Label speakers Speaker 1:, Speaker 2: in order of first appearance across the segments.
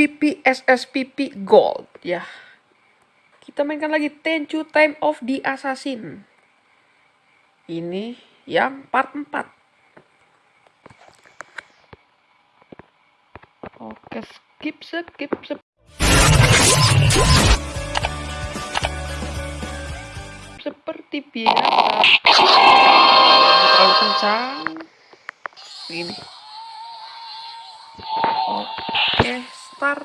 Speaker 1: PPSSPP Gold ya. Kita mainkan lagi Tenchu Time of the Assassin. Ini yang part 4. Oke, skip, skip, skip. Seperti biasa. Terlalu kencang. Begini. Oke, start.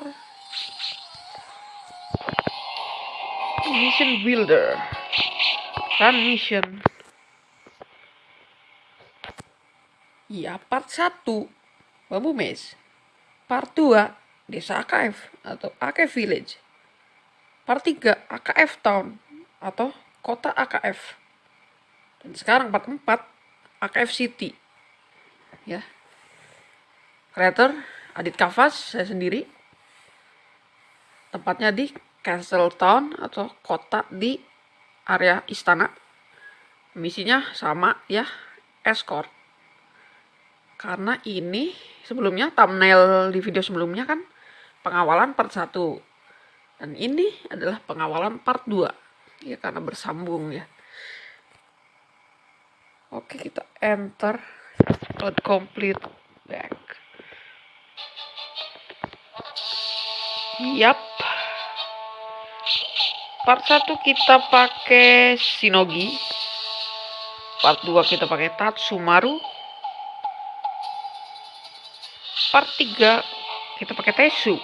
Speaker 1: Mission Builder. Run mission. Ya, part 1. Bambu Maze. Part 2. Desa AKF atau AKF Village. Part 3. AKF Town atau Kota AKF. Dan sekarang part 4. AKF City. Ya. Creator Adit Kavas, saya sendiri. Tempatnya di Castle Town atau kota di area istana. Misinya sama ya, escort. Karena ini sebelumnya thumbnail di video sebelumnya kan pengawalan part 1. Dan ini adalah pengawalan part 2. Ya karena bersambung ya. Oke, kita enter load complete back. Yap. Part 1 kita pakai Shinogi. Part 2 kita pakai Tatsumaru. Part 3 kita pakai Tesu.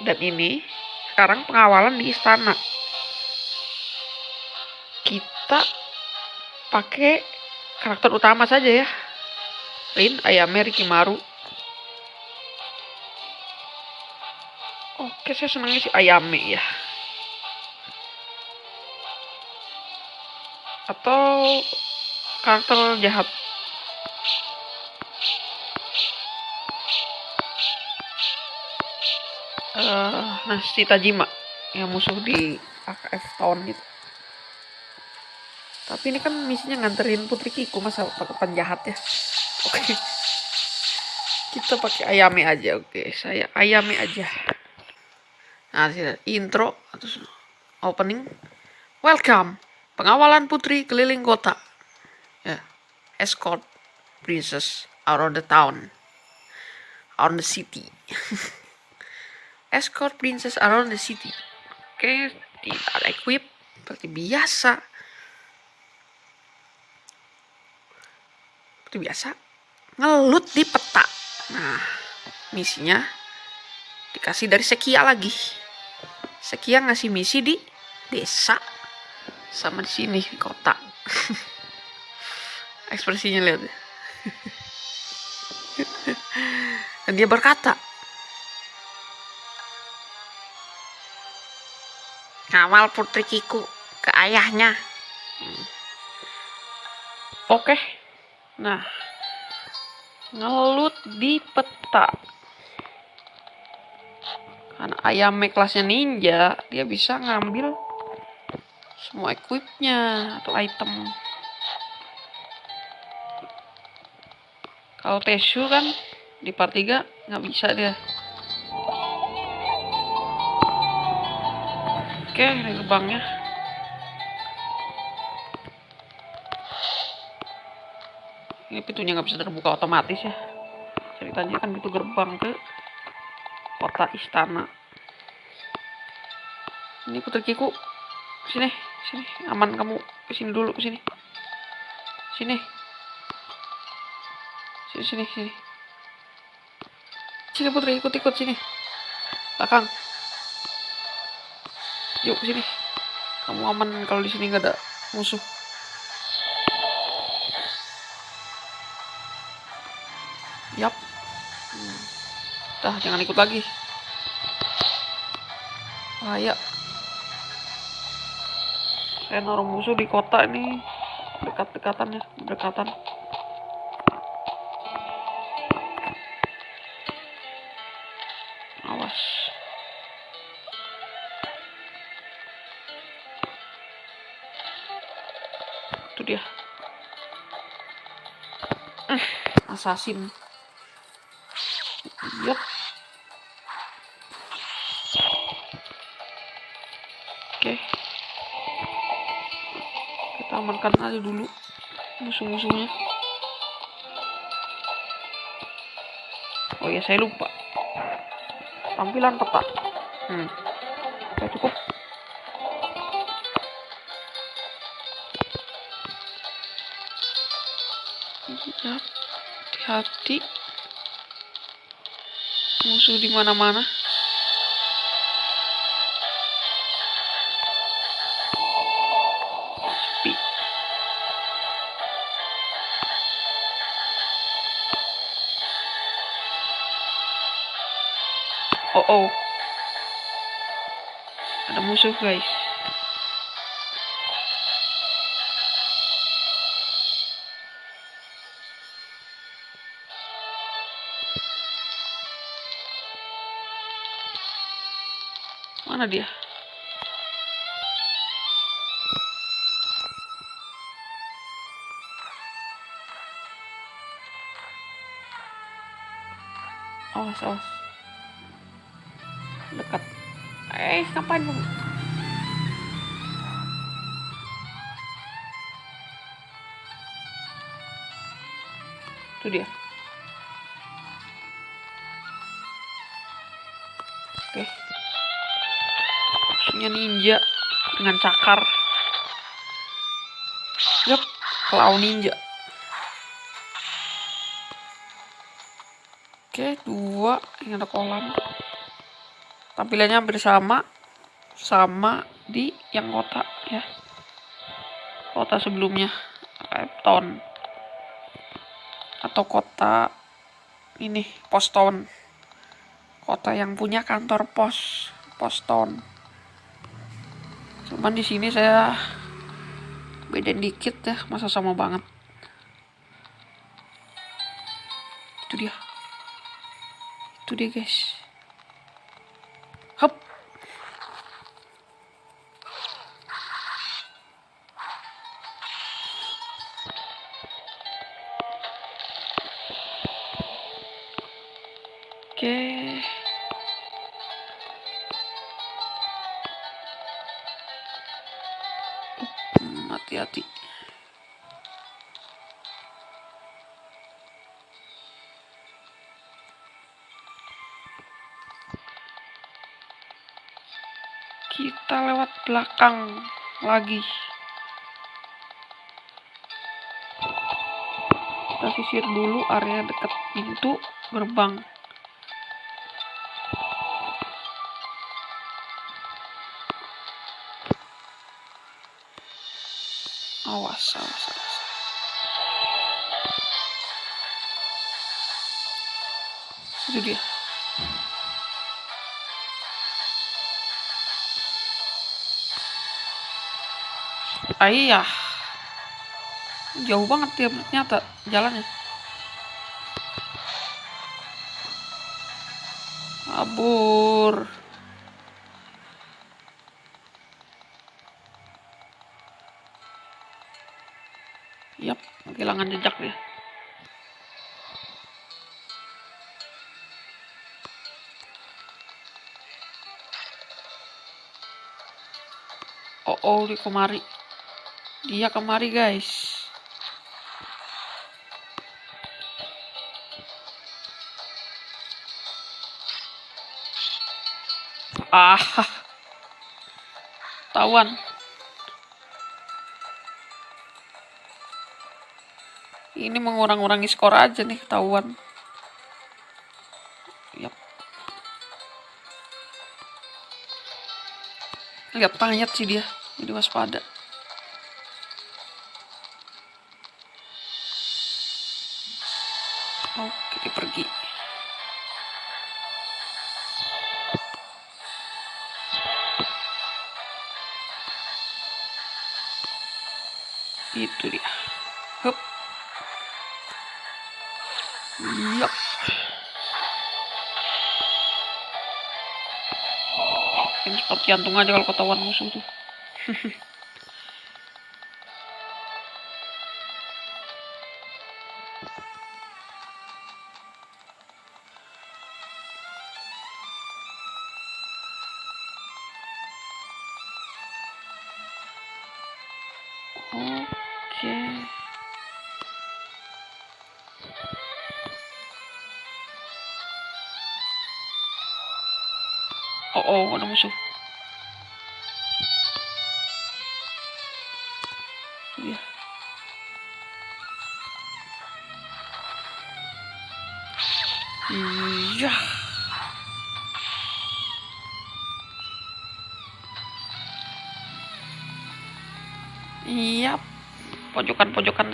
Speaker 1: Dan ini sekarang pengawalan di istana. Kita pakai karakter utama saja ya. Rin, Ayame, Rikimaru. Oke, saya senangnya si Ayame ya. Atau karakter jahat. Uh, nah, si Tajima yang musuh di AKF tahun itu. Tapi ini kan misinya nganterin Putri Kiku masa pakai penjahat ya. Oke. Okay. Kita pakai Ayame aja, oke. Okay. Saya Ayame aja. Nah, intro atau opening. Welcome. Pengawalan putri keliling kota. Ya. Escort princess around the town. Around the city. Escort princess around the city. Oke, tidak equip seperti biasa. Seperti biasa. Ngelut di peta. Nah, misinya dikasih dari Sekia lagi. Sekia ngasih misi di desa sama di sini di kota. Ekspresinya lihat. Dan dia berkata, "Kawal putri Kiku ke ayahnya." Hmm. Oke. Nah, ngelut di peta karena ayam kelasnya ninja dia bisa ngambil semua equipnya atau item. Kalau Tesu kan di part 3 nggak bisa dia. Oke ini gerbangnya ini pintunya nggak bisa terbuka otomatis ya. Ceritanya kan itu gerbang ke kota istana. Ini putri kiku sini sini aman kamu ke sini dulu ke sini sini sini sini sini sini putri ikut ikut sini belakang yuk sini kamu aman kalau di sini nggak ada musuh Yap. Hmm. Dah, jangan ikut lagi. Bahaya. Saya naruh musuh di kota ini dekat-dekatan ya, dekatan. Awas. Itu dia. Assassin. Yep. Amankan aja dulu. Musuh-musuhnya. Oh ya saya lupa. Tampilan peta. Hmm. Oke cukup. Ya hati-hati musuh di mana-mana guys mana dia? Awas awas. Dekat. Eh ngapain itu dia. Oke. Musuhnya ninja dengan cakar. Yep claw ninja. Oke dua. Ini ada kolam. Tampilannya hampir sama. Sama di yang kota ya. Kota sebelumnya. Town atau kota ini pos town. Kota yang punya kantor pos pos town. Cuman di sini saya bedain dikit ya masa sama banget. Itu dia. Itu dia guys belakang lagi. Kita sisir dulu area dekat pintu gerbang. Awas, awas, awas. Itu dia. Ayah. Jauh banget dia ternyata jalannya. Kabur. Yap, kehilangan jejak dia. Oh, oh, dia kemari. Dia kemari, guys. Ah. Tawan. Ini mengurang-urangi skor aja nih, ketahuan. Yap. Lihat tanyat sih dia. Jadi waspada. Jantung aja kalau ketahuan musuh tuh.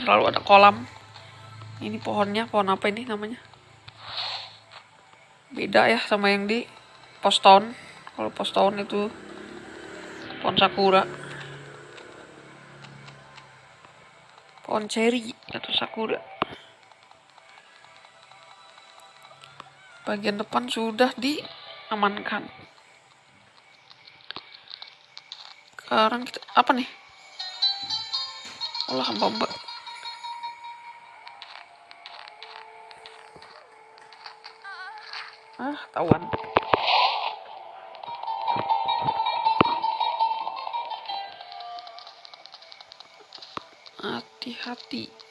Speaker 1: selalu ada kolam. Ini pohonnya, pohon apa ini namanya? Beda ya sama yang di pos town. Kalau pos town itu pohon sakura. Pohon cherry atau sakura. Bagian depan sudah diamankan. Sekarang kita apa nih? Allah hamba Ah, tawan. Hati-hati.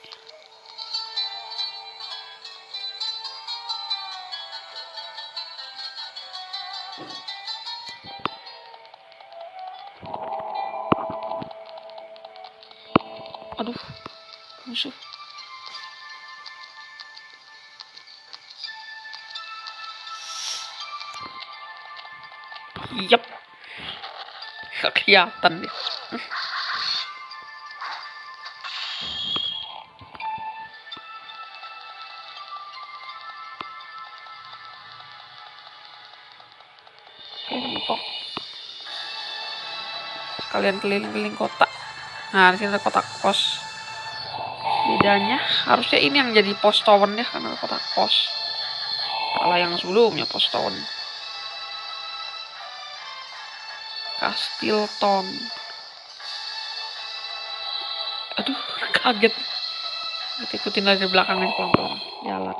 Speaker 1: Yap. Gak kelihatan deh. Kalian keliling-keliling kota. Nah, di sini ada kotak pos. Bedanya harusnya ini yang jadi pos town ya karena kotak pos. Kalau yang sebelumnya pos town. Castilton. Aduh, kaget. Kita ikutin dari belakangnya pelan-pelan. Jalan.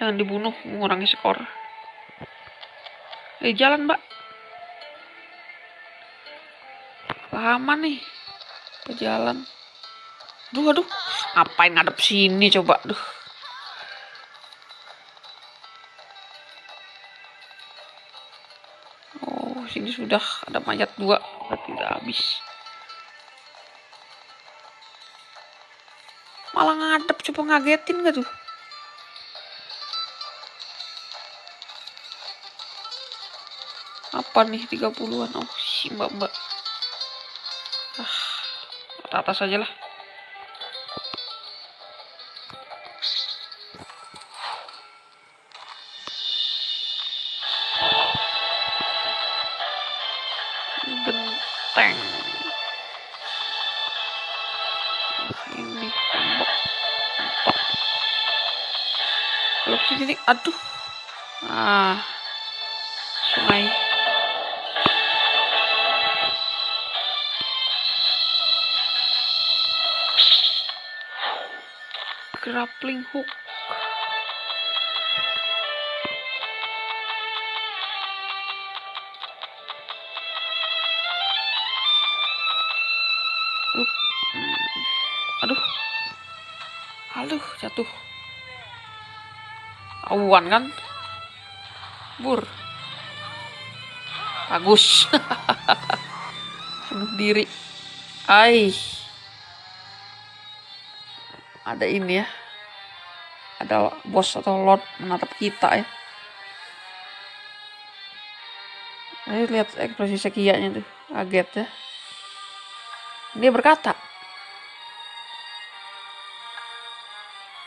Speaker 1: Jangan dibunuh, mengurangi skor. Eh, jalan, mbak. Lama nih. Pejalan. Duh, aduh. Ngapain ngadep sini coba? Duh. Sudah ada mayat dua. Berarti udah habis. Malah ngadep coba ngagetin gak tuh? apa nih 30-an oh si mbak mbak ah atas aja lah aduh. Ah. Sungai. Grappling hook awan kan? Bur. Bagus. Bunuh diri. Ai. Ada ini ya. Ada bos atau lord menatap kita ya. Ayo lihat ekspresi sekianya tuh. Kaget ya. Dia berkata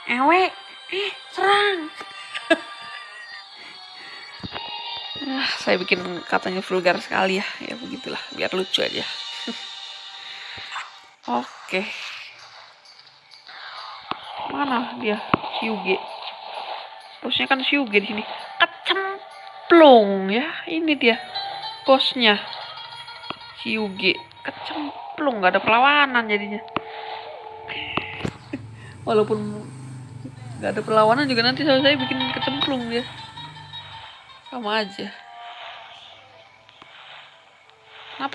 Speaker 1: ewe saya bikin katanya vulgar sekali ya. Ya begitulah biar lucu aja. Oke. Mana dia? Hyuge bosnya kan Hyuge di sini. Kecemplung ya ini dia bosnya. Hyuge kecemplung nggak ada perlawanan jadinya. Walaupun nggak ada perlawanan juga nanti saya bikin kecemplung dia. Sama aja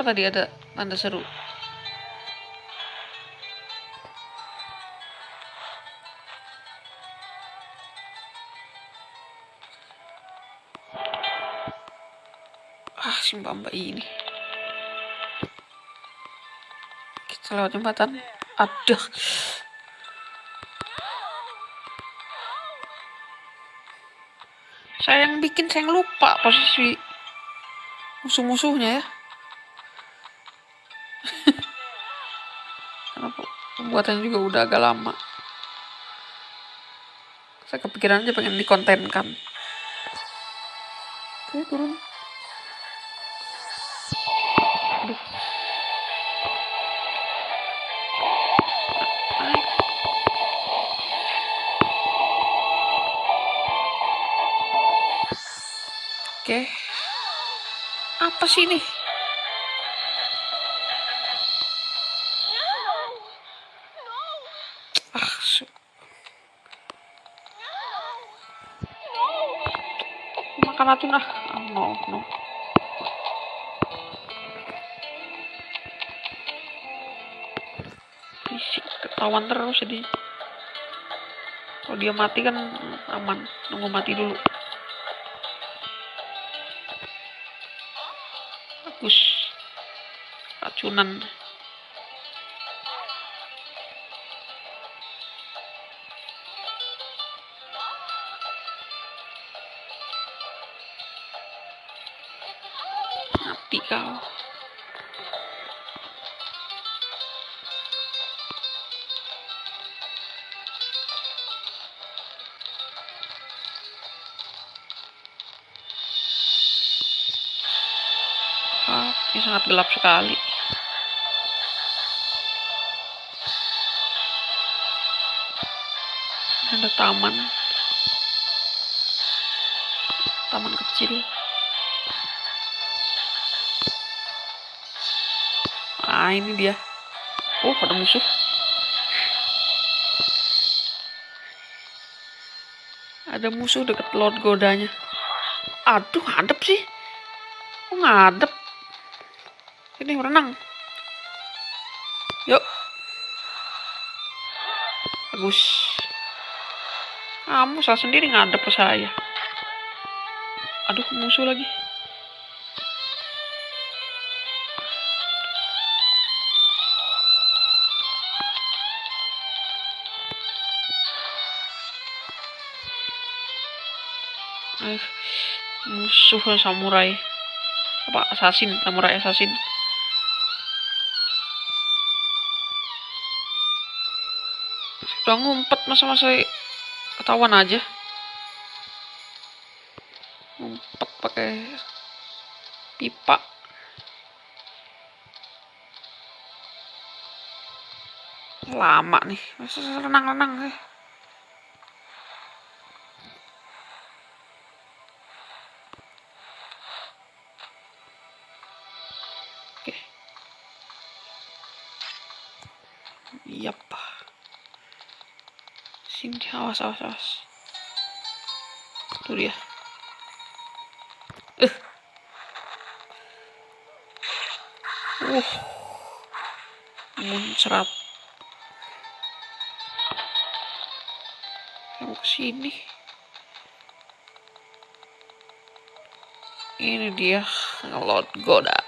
Speaker 1: Apa tadi ada tanda seru? Ah, si ini. Kita lewat jembatan. Aduh. Saya yang bikin, saya yang lupa posisi musuh-musuhnya ya. Karena pembuatannya juga udah agak lama. Saya kepikiran aja pengen dikontenkan. Oke, turun. Aduh. Oke. Apa sih ini? Makan racun ah. Oh, no, no. Ketahuan terus jadi. Kalau dia mati kan aman. Nunggu mati dulu. Bagus. Racunan. Ah, ini sangat gelap sekali. Ada. Taman Ah, ini dia. Oh, ada musuh. Ada musuh deket Lord Godanya. Aduh, ngadep sih. Kok ngadep? Ini renang. Yuk. Bagus. Kamu salah sendiri ngadep ke saya. Aduh, musuh lagi. Musuh samurai. Apa assassin, samurai assassin. Udah ngumpet masa-masa ketahuan aja. Ngumpet pakai pipa. Lama nih, masa renang-renang sih. Yap. Sini, awas, awas, awas. Tuh dia. Eh. Uh. Muncrat. Yang ke sini. Ini dia Lord Goda.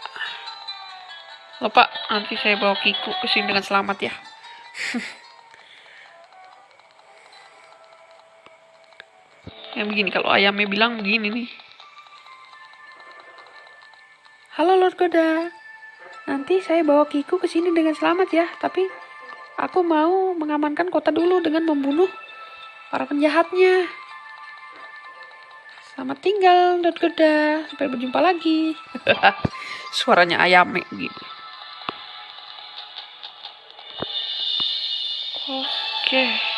Speaker 1: Lupa, nanti saya bawa Kiku ke sini dengan selamat ya. Yang begini, kalau ayamnya bilang begini nih. Halo Lord Goda. Nanti saya bawa Kiku ke sini dengan selamat ya. Tapi aku mau mengamankan kota dulu dengan membunuh para penjahatnya. Selamat tinggal Lord Goda. Sampai berjumpa lagi. Suaranya ayame gitu. Oke.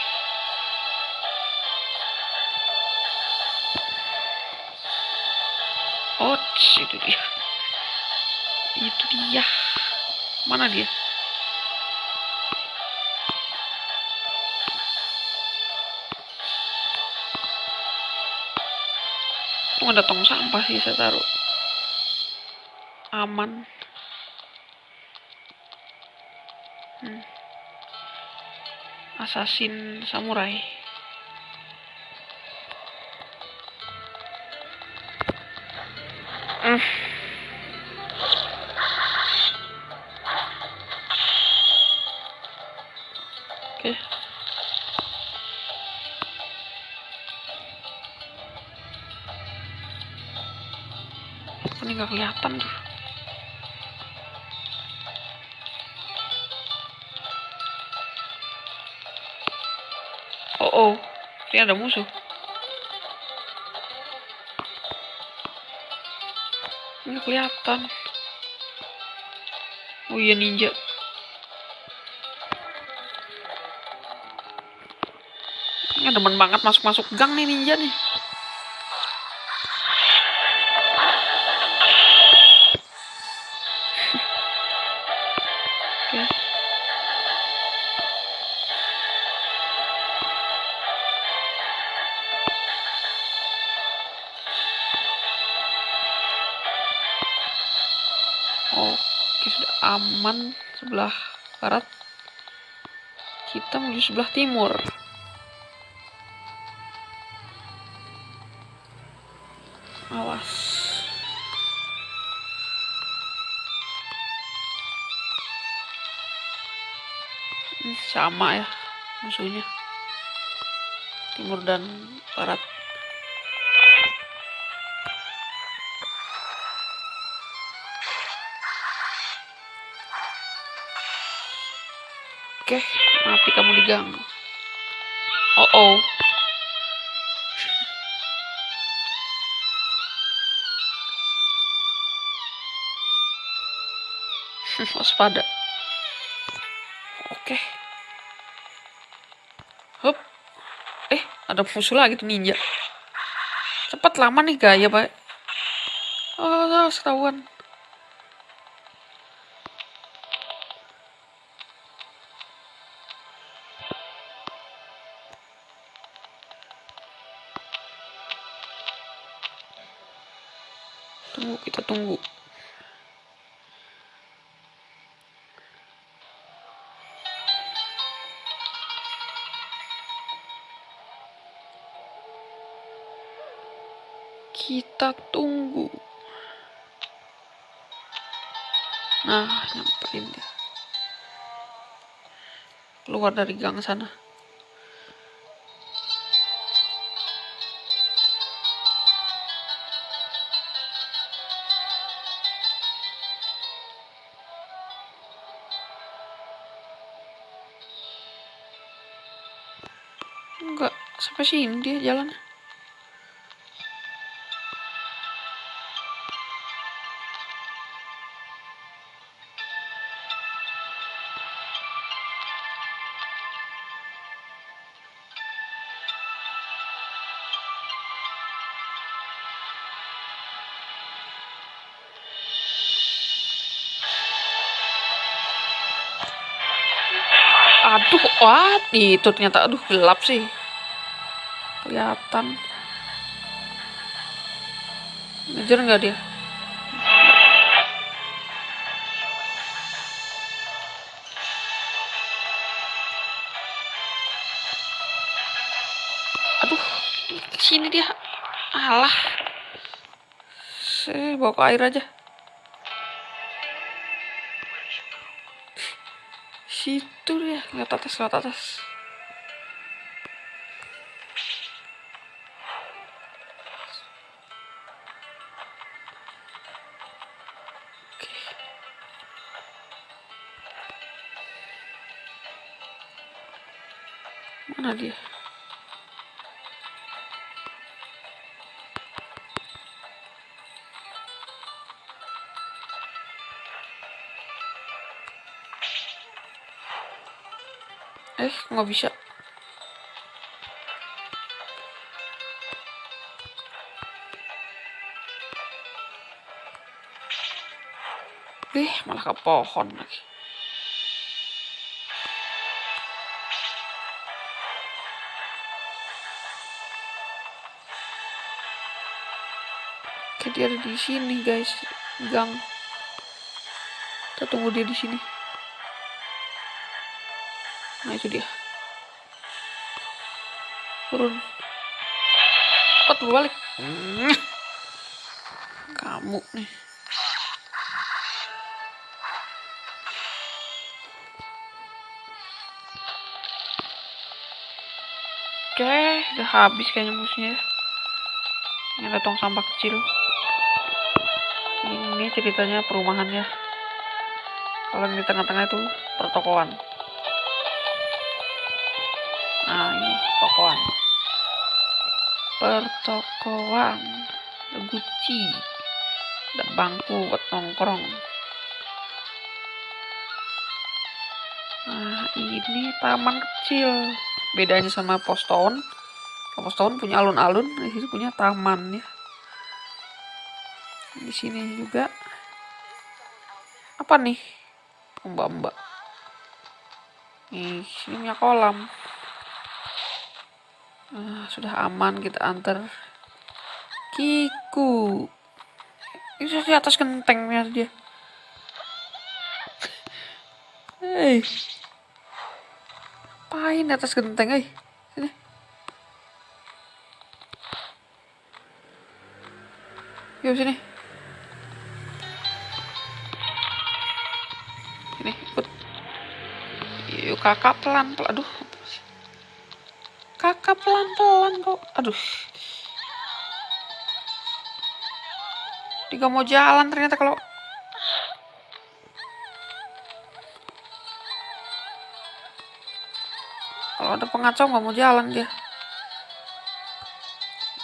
Speaker 1: Ots itu dia. Itu dia. Mana dia? Tuh ada tong sampah sih saya taruh? Aman. Hmm. assassin samurai. Oke. Okay. ini nggak kelihatan tuh oh oh. Ini ada musuh kelihatan. Oh iya ninja. Ini demen banget masuk-masuk gang nih ninja nih sebelah barat. Kita menuju sebelah timur. Awas. Ini sama ya musuhnya. Timur dan barat. Oke, mati kamu di gang. Oh oh. Waspada. Oke. Hup. Eh, ada musuh lagi tuh ninja. Cepat lama nih gaya, Pak. Oh, ketahuan. Tunggu, kita tunggu. Kita tunggu. Nah, nyamperin dia. Keluar dari gang sana. Sampai sini dia jalan. aduh wah itu ternyata aduh gelap sih kelihatan. Ngejar nggak dia? Aduh sini dia. Alah. Saya bawa ke air aja. Situ dia lihat atas lihat atas mana dia eh nggak bisa. Eh malah ke pohon lagi dia ada di sini guys. Gang. Kita tunggu dia di sini. Nah itu dia. Turun. Cepat balik kamu nih. Oke udah habis kayaknya musuhnya. Ini ada tong sampah kecil ini ceritanya perumahannya. Kalau di tengah-tengah itu pertokoan. Nah ini pertokoan. Pertokoan. Gucci ada bangku buat nongkrong. Nah ini taman kecil. Bedanya sama pos town. Pos town punya alun-alun di sini punya taman ya di sini juga apa nih mbak-mbak nih sini punya kolam Nah, sudah aman kita antar Kiku. Ini di atas gentengnya dia. Hei. Apain atas genteng, eh? Sini. Yuk. Sini, kakak pelan, pelan. Aduh, kakak pelan-pelan kok. Aduh. Dia mau jalan ternyata kalau kalau ada pengacau nggak mau jalan dia.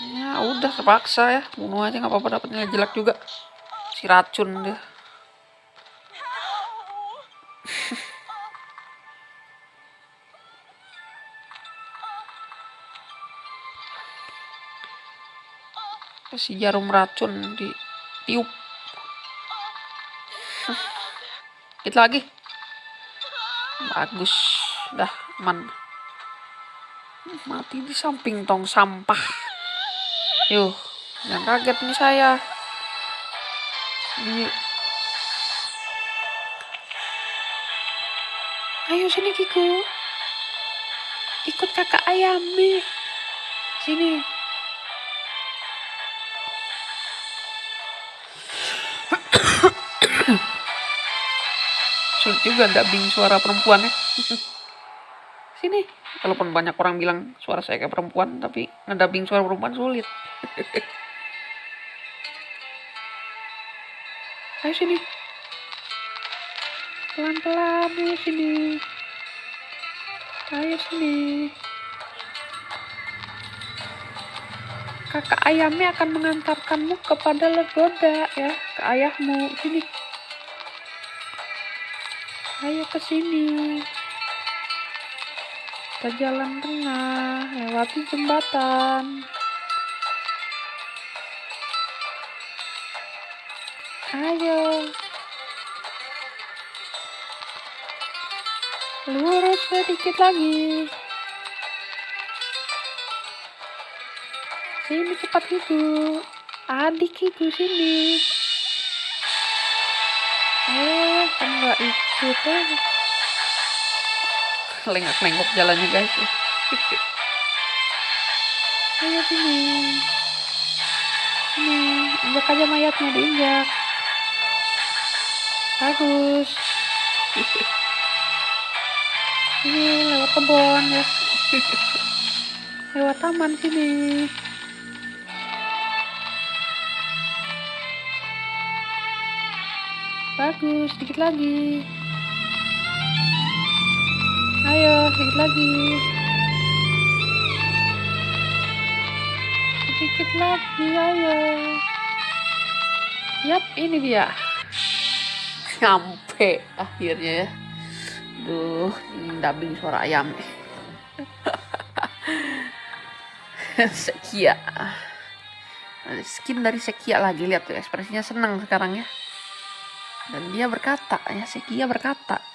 Speaker 1: Ya udah terpaksa ya. Bunuh aja nggak apa-apa dapetnya jelek juga. Si racun dia si jarum racun di tiup. Kita lagi. Bagus. Dah aman. Mati di samping tong sampah. Yuk jangan kaget nih saya. Ini. Ayo sini Kiku. Ikut kakak ayam nih. Sini sulit juga dubbing suara perempuan ya. Sini walaupun banyak orang bilang suara saya kayak perempuan tapi ngedubbing suara perempuan sulit. Ayo sini. Pelan-pelan ayo sini. Ayo sini. Kakak ayamnya akan mengantarkanmu kepada legoda ya ke ayahmu. Sini ayo ke sini. Kita jalan tengah lewati jembatan. Ayo. Lurus sedikit lagi. Sini cepat itu adik itu sini. Eh kan nggak ikut gitu lengak-lengok jalannya guys. Ayo sini. Sini. Injak aja mayatnya diinjak. Bagus. Ini lewat kebun ya. Lewat taman sini. Bagus sedikit lagi ayo sedikit lagi. Sedikit lagi ayo. Yap ini dia. Sampai akhirnya ya. Duh dubbing suara ayam Sekia. Skin dari Sekia lagi. Lihat tuh ekspresinya senang sekarang ya. Dan dia berkata ya Sekia berkata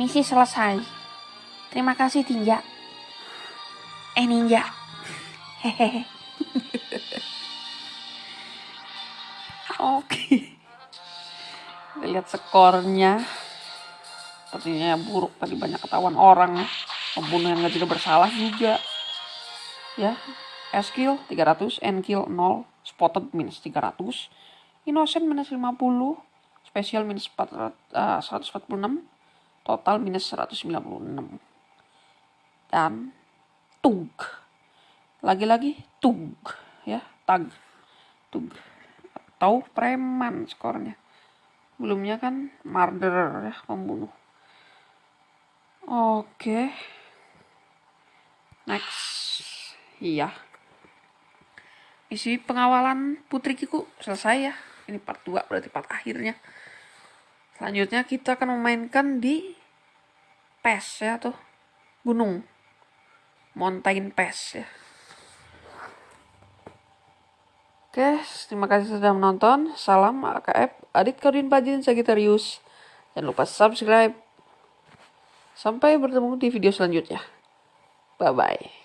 Speaker 1: Misi selesai. Terima kasih Tinja. Eh Ninja. Hehehe. Oke. Lihat skornya. sepertinya buruk tadi banyak ketahuan orang pembunuh yang tidak bersalah juga ya S kill 300 N kill 0 spotted minus 300 innocent minus 50 special minus 400, uh, 146 total minus 196 dan tug lagi-lagi tug ya tag tug atau preman skornya sebelumnya kan murderer ya pembunuh Oke. Next. Iya. Isi pengawalan Putri Kiku selesai ya. Ini part 2 berarti part akhirnya. Selanjutnya kita akan memainkan di PES ya tuh. Gunung. Mountain PES ya. Oke, terima kasih sudah menonton. Salam AKF, Adit Kaudin Pajin Sagittarius. Jangan lupa subscribe Sampai bertemu di video selanjutnya. Bye-bye.